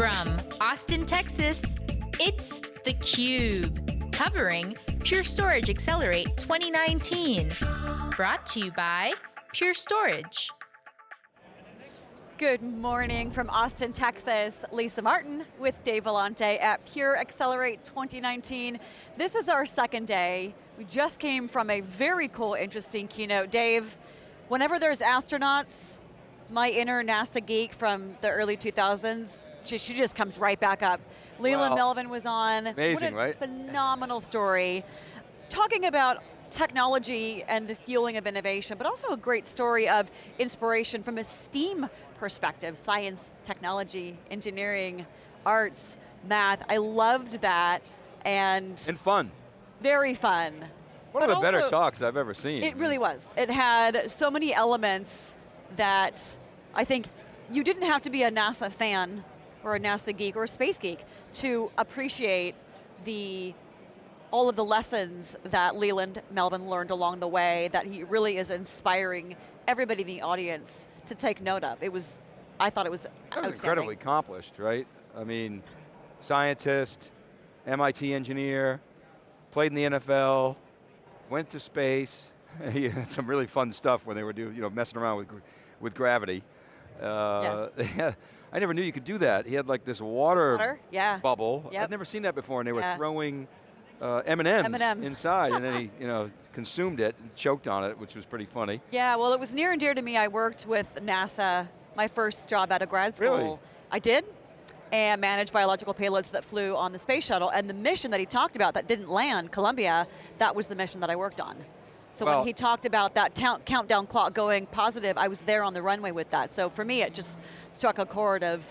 From Austin, Texas, it's theCUBE, covering Pure Storage Accelerate 2019. Brought to you by Pure Storage. Good morning from Austin, Texas. Lisa Martin with Dave Vellante at Pure Accelerate 2019. This is our second day. We just came from a very cool, interesting keynote. Dave, whenever there's astronauts, my inner NASA geek from the early 2000s, she, she just comes right back up. Leland Well, Melvin was on. amazing, what a right? Phenomenal story. Talking about technology and the fueling of innovation, but also a great story of inspiration from a STEAM perspective, science, technology, engineering, arts, math. I loved that, and, And fun. very fun. One But of the better talks I've ever seen. It really was. It had so many elements that I think you didn't have to be a NASA fan or a NASA geek or a space geek to appreciate the all of the lessons that Leland Melvin learned along the way that he really is inspiring everybody in the audience to take note of. It was, I thought it was That was outstanding. incredibly accomplished, right? I mean, scientist, MIT engineer, played in the NFL, went to space. he had some really fun stuff when they were doing, you know, messing around with, with gravity. Uh, I never knew you could do that. He had like this water, Water, yeah. bubble. Yep. I'd never seen that before, and they were Yeah. throwing uh, M&Ms, M&Ms. inside, and then he, you know, consumed it and choked on it, which was pretty funny. Yeah, well it was near and dear to me. I worked with NASA, my first job out of grad school. Really? I did, and managed biological payloads that flew on the space shuttle, and the mission that he talked about that didn't land, Columbia, that was the mission that I worked on. So Well- when he talked about that countdown clock going positive, I was there on the runway with that. So for me, it just struck a chord of,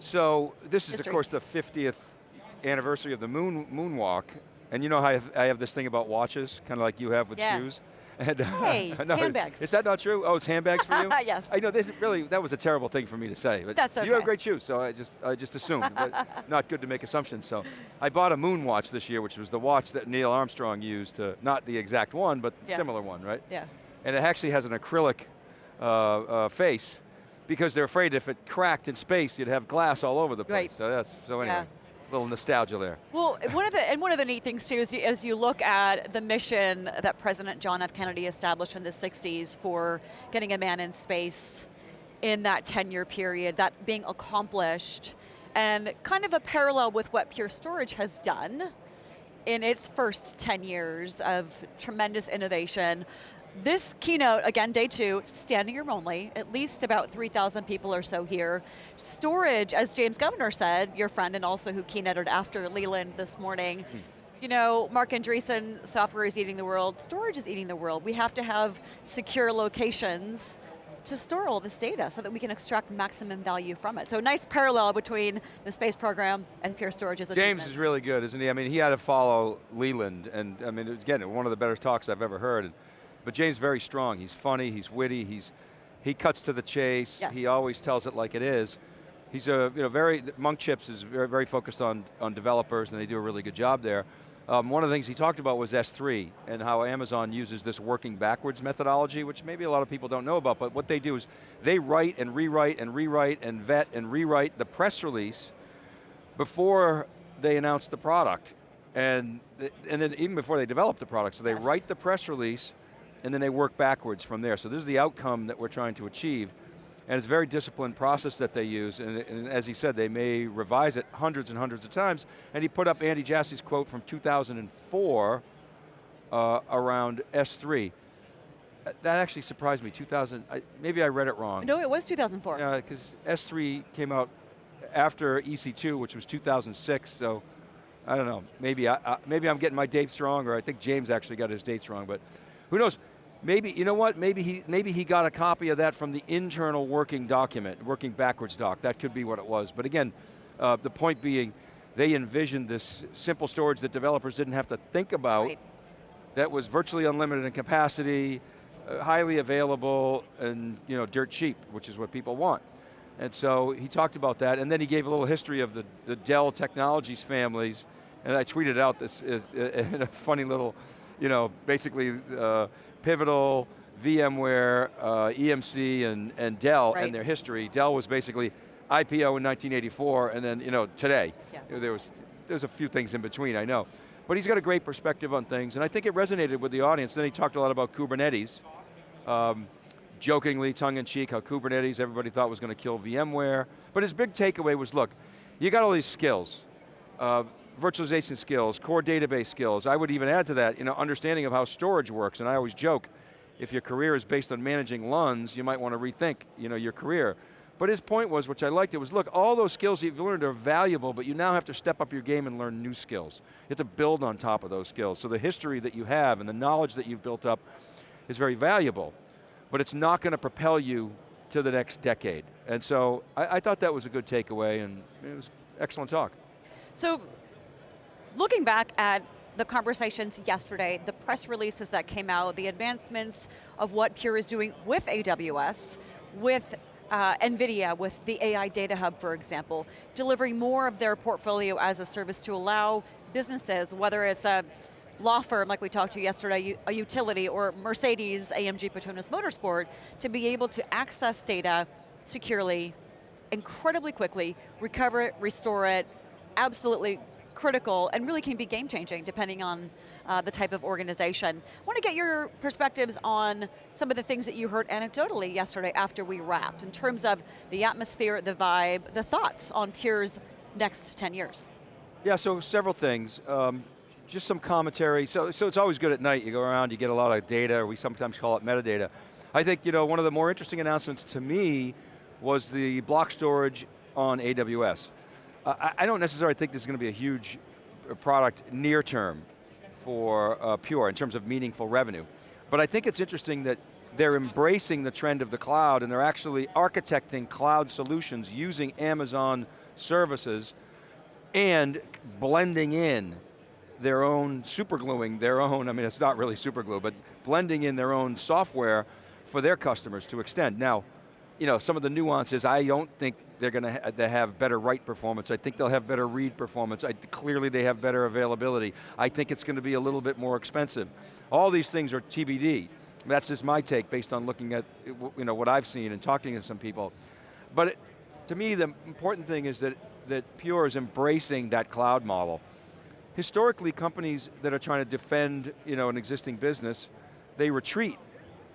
So this is History. of course the 50th anniversary of the moon moonwalk, and you know how I have, I have this thing about watches, kind of like you have with Yeah. shoes. And, uh, Hey, handbags. Is that not true? Oh, it's handbags for you? Yes. I know this really that was a terrible thing for me to say, but That's okay. you have great shoes, so I just I just assumed. but not good to make assumptions. So I bought a moon watch this year, which was the watch that Neil Armstrong used to not the exact one, but Yeah. similar one, right? yeah. and it actually has an acrylic uh, uh, face because they're afraid if it cracked in space, you'd have glass all over the place. Right. So that's so anyway, Yeah. Little nostalgia there. Well, one of the and one of the neat things too is as you look at the mission that President John F. Kennedy established in the '60s for getting a man in space in that 10-year period, that being accomplished, and kind of a parallel with what Pure Storage has done in its first 10 years of tremendous innovation. This keynote, again, day two, standing room only, at least about 3,000 people or so here. Storage, as James Governor said, your friend and also who keynoted after Leland this morning, hmm. you know, Marc Andreessen, software is eating the world, storage is eating the world. We have to have secure locations to store all this data so that we can extract maximum value from it. So nice parallel between the space program and Pure Storage's James is really good, isn't he? I mean, he had to follow Leland, and I mean, again, one of the better talks I've ever heard. But James is very strong. He's funny, he's witty, he's he cuts to the chase. Yes. He always tells it like it is. He's a you know very Monk Chips is very very focused on on developers, and they do a really good job there. Um, one of the things he talked about was S3 and how Amazon uses this working backwards methodology, which maybe a lot of people don't know about, but what they do is they write and rewrite and rewrite and vet and rewrite the press release before they announce the product. And, and then even before they develop the product. So they Yes. write the press release and then they work backwards from there. So this is the outcome that we're trying to achieve. And it's a very disciplined process that they use, and, and as he said, they may revise it hundreds and hundreds of times. And he put up Andy Jassy's quote from 2004 uh, around S3. Uh, That actually surprised me, 2000, I, maybe I read it wrong. No, it was 2004. Yeah, because S3 came out after EC2, which was 2006, so I don't know, maybe, I, I, maybe I'm getting my dates wrong, or I think James actually got his dates wrong, but who knows? Maybe, you know what, maybe he, maybe he got a copy of that from the internal working document, working backwards doc, that could be what it was. But again, uh, the point being, they envisioned this simple storage that developers didn't have to think about, Right. that was virtually unlimited in capacity, uh, highly available, and you know, dirt cheap, which is what people want. And so he talked about that, and then he gave a little history of the, the Dell Technologies families, and I tweeted out this is, in a funny little, you know, basically uh, Pivotal, VMware, uh, EMC, and, and Dell, Right. and their history. Dell was basically IPO in 1984, and then you know today. Yeah. You know, there was there's a few things in between, I know. But he's got a great perspective on things, and I think it resonated with the audience. Then he talked a lot about Kubernetes, um, jokingly, tongue-in-cheek, how Kubernetes everybody thought was going to kill VMware. But his big takeaway was, look, you got all these skills, uh, virtualization skills, core database skills. I would even add to that, you know, understanding of how storage works, and I always joke, if your career is based on managing LUNs, you might want to rethink you know, your career. But his point was, which I liked, it was look, all those skills you've learned are valuable, but you now have to step up your game and learn new skills. You have to build on top of those skills. So the history that you have and the knowledge that you've built up is very valuable, but it's not going to propel you to the next decade. And so I, I thought that was a good takeaway and it was excellent talk. So, looking back at the conversations yesterday, the press releases that came out, the advancements of what Pure is doing with AWS, with uh, NVIDIA, with the AI Data Hub, for example, delivering more of their portfolio as a service to allow businesses, whether it's a law firm like we talked to yesterday, a utility, or Mercedes, AMG Petronas Motorsport, to be able to access data securely, incredibly quickly, recover it, restore it, absolutely critical, and really can be game changing depending on uh, the type of organization. I want to get your perspectives on some of the things that you heard anecdotally yesterday after we wrapped, in terms of the atmosphere, the vibe, the thoughts on Pure's next 10 years. Yeah, so several things. Um, just some commentary. So, so it's always good at night. You go around, you get a lot of data, we sometimes call it metadata. I think you know one of the more interesting announcements to me was the block storage on AWS. I, I don't necessarily think this is going to be a huge uh, product near term for uh, Pure in terms of meaningful revenue. But I think it's interesting that they're embracing the trend of the cloud and they're actually architecting cloud solutions using Amazon services and blending in their own supergluing, their own, I mean it's not really superglue, but blending in their own software for their customers to extend. Now, you know, some of the nuances, I don't think they're going to ha they have better write performance. I think they'll have better read performance. I, clearly they have better availability. I think it's going to be a little bit more expensive. All these things are TBD. That's just my take based on looking at you know, what I've seen and talking to some people. But it, to me, the important thing is that, that Pure is embracing that cloud model. Historically, companies that are trying to defend you know, an existing business, they retreat.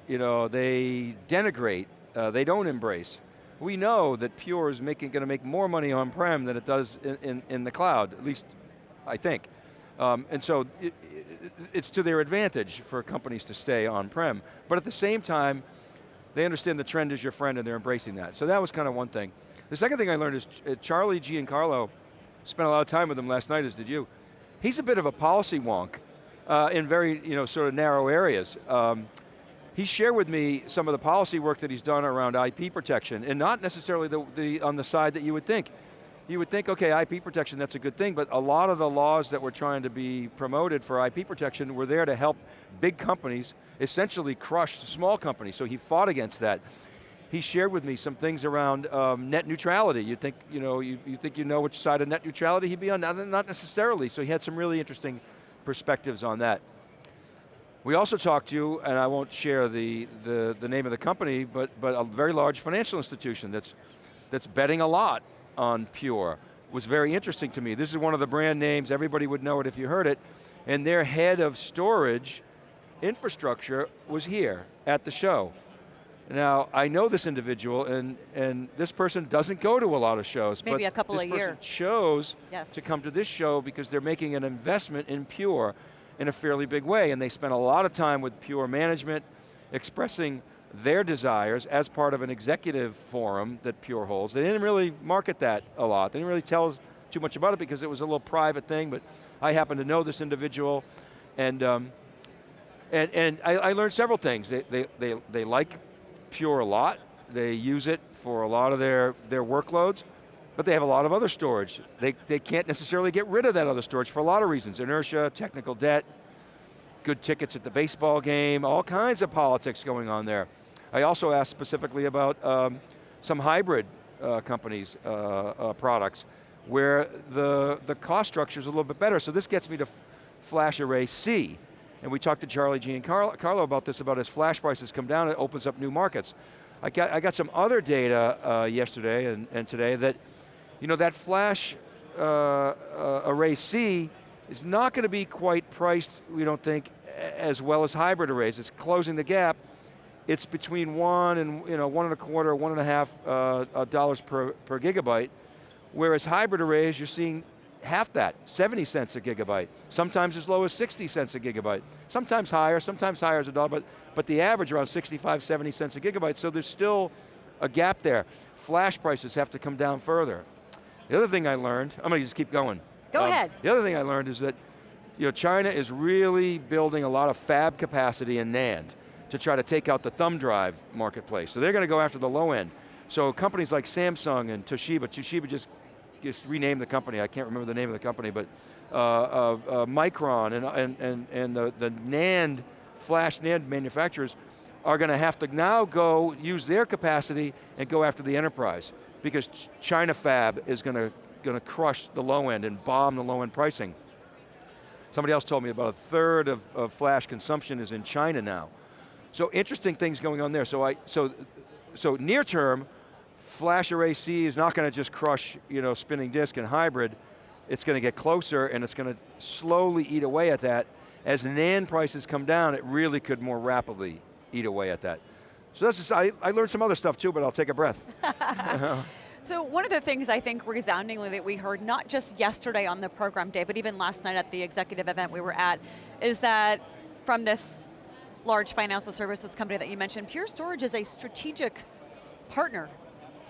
You know, they denigrate, uh, they don't embrace we know that Pure is making, going to make more money on-prem than it does in, in, in, the cloud, at least I think. Um, and so it, it, it's to their advantage for companies to stay on-prem. But at the same time, they understand the trend is your friend and they're embracing that. So that was kind of one thing. The second thing I learned is uh, Charlie Giancarlo, spent a lot of time with him last night, as did you. He's a bit of a policy wonk uh, in very, you know, sort of narrow areas. Um, he shared with me some of the policy work that he's done around IP protection, and not necessarily the, the, on the side that you would think. You would think, okay, IP protection, that's a good thing, but a lot of the laws that were trying to be promoted for IP protection were there to help big companies essentially crush small companies, so he fought against that. He shared with me some things around um, net neutrality. You think, you know, you, you think you know which side of net neutrality he'd be on? Not necessarily, so he had some really interesting perspectives on that. We also talked to you, and I won't share the, the, the name of the company, but, but a very large financial institution that's, that's betting a lot on Pure. was very interesting to me. This is one of the brand names, everybody would know it if you heard it, and their head of storage infrastructure was here at the show. Now, I know this individual, and, and this person doesn't go to a lot of shows. Maybe but a couple a year. chose yes. to come to this show because they're making an investment in Pure in a fairly big way, and they spent a lot of time with Pure Management expressing their desires as part of an executive forum that Pure holds. They didn't really market that a lot. They didn't really tell us too much about it because it was a little private thing, but I happen to know this individual, and um, and, and I, I, learned several things. They, they, they, they like Pure a lot. They use it for a lot of their, their workloads but they have a lot of other storage. They, they can't necessarily get rid of that other storage for a lot of reasons. Inertia, technical debt, good tickets at the baseball game, all kinds of politics going on there. I also asked specifically about um, some hybrid uh, companies' uh, uh, products where the, the cost structure is a little bit better. So this gets me to flash array C. And we talked to Charlie Giancarlo about this, about as flash prices come down, it opens up new markets. I got, I got some other data uh, yesterday and, and today that, you know, that flash uh, uh, array C is not going to be quite priced, we don't think, as well as hybrid arrays. It's closing the gap. It's between one and you know one and a quarter, one and a half uh, uh, dollars per, per gigabyte, whereas hybrid arrays, you're seeing half that, 70 cents a gigabyte. Sometimes as low as 60 cents a gigabyte. Sometimes higher, sometimes higher as a dollar, but, but the average around 65, 70 cents a gigabyte, so there's still a gap there. Flash prices have to come down further. The other thing I learned, I'm going to just keep going. Go um, ahead. The other thing I learned is that you know, China is really building a lot of fab capacity in NAND to try to take out the thumb drive marketplace. So they're going to go after the low end. So companies like Samsung and Toshiba, Toshiba just, just renamed the company, I can't remember the name of the company, but uh, uh, uh, Micron and, and, and, and the, the NAND, flash NAND manufacturers are going to have to now go use their capacity and go after the enterprise because China fab is going to, going to crush the low end and bomb the low end pricing. Somebody else told me about a third of, of flash consumption is in China now. So interesting things going on there. So I, so, so near term, flash array C is not going to just crush, you know, spinning disk and hybrid. It's going to get closer and it's going to slowly eat away at that. As NAND prices come down, it really could more rapidly eat away at that. So that's I, I learned some other stuff too, but I'll take a breath. So one of the things I think resoundingly that we heard, not just yesterday on the program day, but even last night at the executive event we were at, is that from this large financial services company that you mentioned, Pure Storage is a strategic partner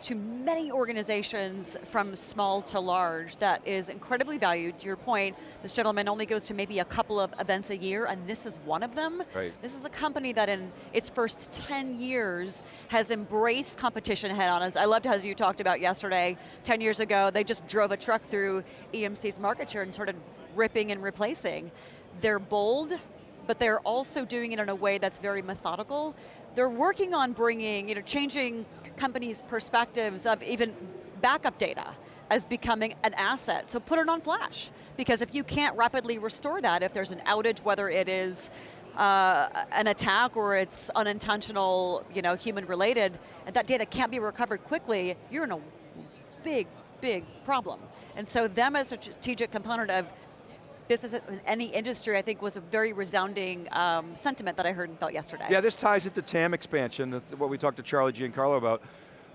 to many organizations from small to large that is incredibly valued. To your point, this gentleman only goes to maybe a couple of events a year and this is one of them. Right. This is a company that in its first 10 years has embraced competition head on. I loved as you talked about yesterday, 10 years ago, they just drove a truck through EMC's market share and started ripping and replacing. They're bold, but they're also doing it in a way that's very methodical they're working on bringing, you know, changing companies' perspectives of even backup data as becoming an asset. So put it on flash, because if you can't rapidly restore that, if there's an outage, whether it is uh, an attack or it's unintentional, you know, human related, and that data can't be recovered quickly, you're in a big, big problem. And so them as a strategic component of business in any industry, I think was a very resounding um, sentiment that I heard and felt yesterday. Yeah, this ties into TAM expansion, what we talked to Charlie Giancarlo about.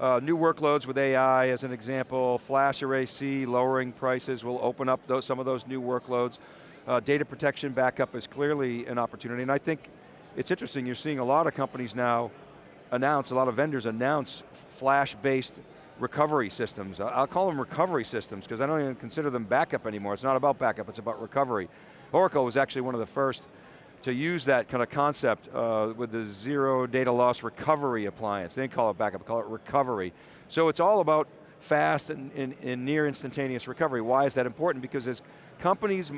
Uh, new workloads with AI as an example, flash array C, lowering prices will open up those, some of those new workloads. Uh, data protection backup is clearly an opportunity, and I think it's interesting, you're seeing a lot of companies now announce, a lot of vendors announce flash-based recovery systems. I'll call them recovery systems because I don't even consider them backup anymore. It's not about backup, it's about recovery. Oracle was actually one of the first to use that kind of concept uh, with the zero data loss recovery appliance. They didn't call it backup, they call it recovery. So it's all about fast and, and, and near instantaneous recovery. Why is that important? Because as companies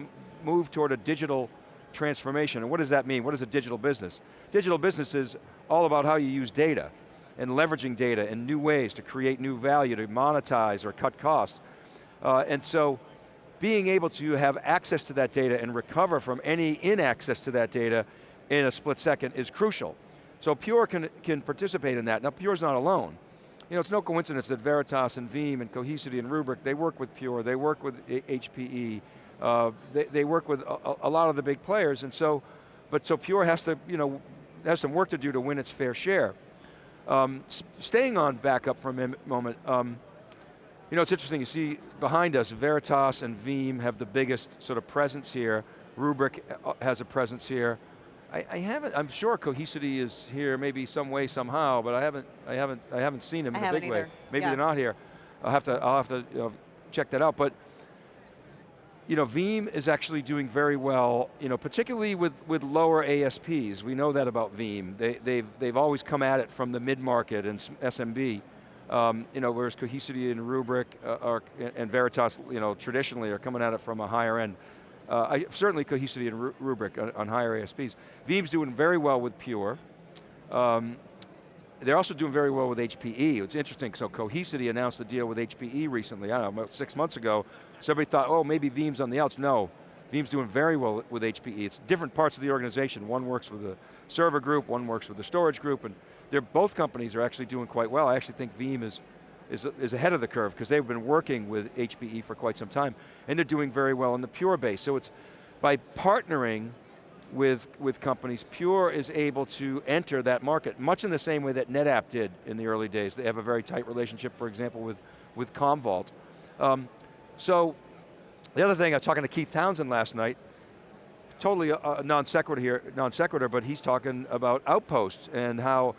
move toward a digital transformation, and what does that mean? What is a digital business? Digital business is all about how you use data and leveraging data in new ways to create new value, to monetize or cut costs. Uh, and so, being able to have access to that data and recover from any inaccess to that data in a split second is crucial. So Pure can, can participate in that. Now Pure's not alone. You know, it's no coincidence that Veritas and Veeam and Cohesity and Rubrik, they work with Pure, they work with HPE, uh, they, they, work with a, a, lot of the big players, and so, but so Pure has to, you know, has some work to do to win its fair share. Um, staying on backup for a moment, um, you know, it's interesting, you see behind us, Veritas and Veeam have the biggest sort of presence here. Rubrik uh, has a presence here. I, I, haven't, I'm sure Cohesity is here maybe some way, somehow, but I haven't, I haven't, I haven't seen them in a big either. way. Maybe yeah. they're not here. I'll have to, I'll have to you know, check that out. But you know, Veeam is actually doing very well, you know, particularly with, with lower ASPs. We know that about Veeam. They, they've, they've always come at it from the mid-market and SMB. Um, you know, whereas Cohesity and Rubrik uh, are, and Veritas, you know, traditionally are coming at it from a higher end. Uh, I, certainly Cohesity and Rubrik on, on, higher ASPs. Veeam's doing very well with Pure. Um, they're also doing very well with HPE. It's interesting, so Cohesity announced a deal with HPE recently, I don't know, about six months ago. Somebody thought, oh, maybe Veeam's on the outs. No, Veeam's doing very well with HPE. It's different parts of the organization. One works with the server group, one works with the storage group, and they're, both companies are actually doing quite well. I actually think Veeam is, is, is ahead of the curve because they've been working with HPE for quite some time, and they're doing very well in the Pure base. So it's by partnering with, with companies, Pure is able to enter that market, much in the same way that NetApp did in the early days. They have a very tight relationship, for example, with, with Commvault. Um, so, the other thing, I was talking to Keith Townsend last night, totally a, a non sequitur here, non sequitur, but he's talking about Outposts and how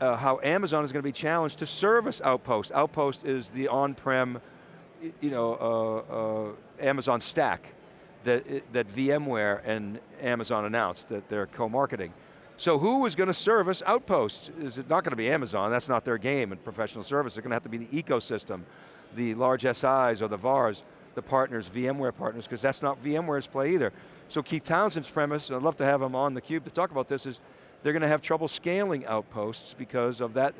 uh, how Amazon is going to be challenged to service Outpost. Outpost is the on-prem, you know, uh, uh, Amazon stack that, that VMware and Amazon announced that they're co-marketing. So who is going to service Outposts? Is it not going to be Amazon? That's not their game in professional service. They're going to have to be the ecosystem, the large SIs or the VARs, the partners, VMware partners, because that's not VMware's play either. So Keith Townsend's premise, and I'd love to have him on theCUBE to talk about this, is they're going to have trouble scaling Outposts because of that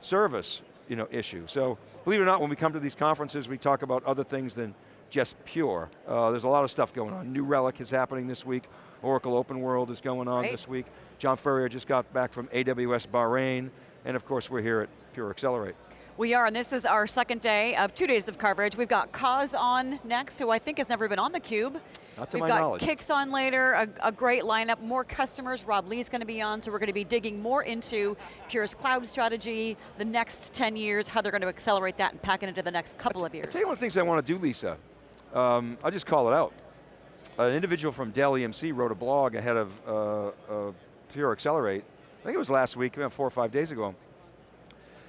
service you know, issue. So believe it or not, when we come to these conferences, we talk about other things than just pure. Uh, there's a lot of stuff going on. New Relic is happening this week. Oracle Open World is going on this week. John Furrier just got back from AWS Bahrain, and of course we're here at Pure Accelerate. We are, and this is our second day of two days of coverage. We've got Coz on next, who I think has never been on theCUBE. Not to We've my got knowledge. Kix on later, a, a, great lineup, more customers. Rob Lee's going to be on, so we're going to be digging more into Pure's cloud strategy, the next 10 years, how they're going to accelerate that and pack it into the next couple of years. I'll tell you one of the things I want to do, Lisa. Um, I'll just call it out. An individual from Dell EMC wrote a blog ahead of uh, uh, Pure Accelerate, I think it was last week, about four or five days ago.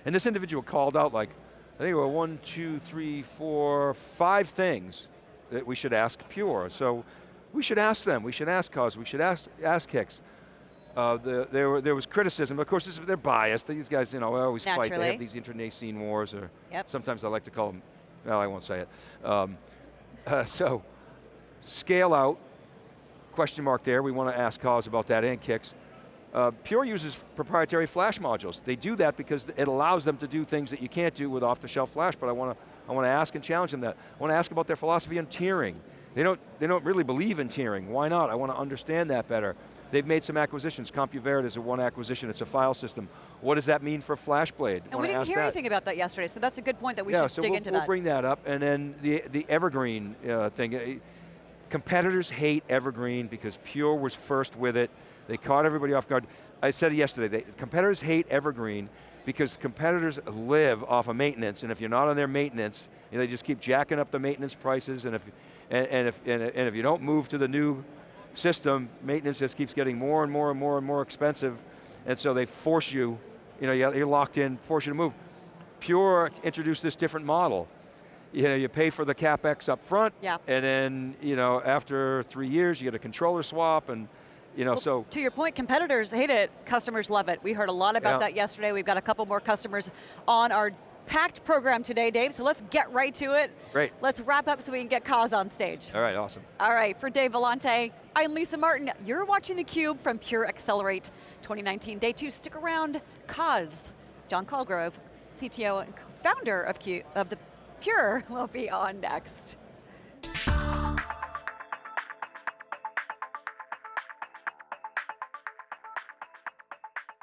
And this individual called out like, I think it were one, two, three, four, five things that we should ask Pure. So we should ask them, we should ask Coz, we should ask, ask Kix. Uh, the, there, were, there was criticism, of course this, they're biased, these guys you know, always Naturally. fight, they have these internecine wars, or yep. sometimes I like to call them, well I won't say it. Um, uh, so, scale out, question mark there, we want to ask Coz about that and Kix. Uh, Pure uses proprietary flash modules. They do that because it allows them to do things that you can't do with off-the-shelf flash, but I want to I want to ask and challenge them that. I want to ask about their philosophy on tiering. They don't, they don't really believe in tiering. Why not? I want to understand that better. They've made some acquisitions. Compuverde is a one acquisition, it's a file system. What does that mean for FlashBlade? And we didn't hear that. anything about that yesterday, so that's a good point that we yeah, should so dig we'll, into we'll that. bring that up, and then the, the Evergreen uh, thing. Uh, competitors hate Evergreen because Pure was first with it. They caught everybody off guard. I said it yesterday, they, competitors hate Evergreen because competitors live off of maintenance, and if you're not on their maintenance, you know, they just keep jacking up the maintenance prices, and if, and, and, if, and, and if you don't move to the new system, maintenance just keeps getting more and more and more and more expensive, and so they force you, you know, you're locked in, force you to move. Pure introduced this different model. You know, you pay for the CapEx up front, yeah. and then, you know, after three years, you get a controller swap, and you know, well, so. To your point, competitors hate it, customers love it. We heard a lot about yeah. that yesterday. We've got a couple more customers on our packed program today, Dave, so let's get right to it. Great. Let's wrap up so we can get Coz on stage. All right, awesome. All right, for Dave Vellante, I'm Lisa Martin. You're watching theCUBE from Pure Accelerate 2019. Day two, stick around. Coz, John Colgrove, CTO and founder of, Q, of the Pure will be on next.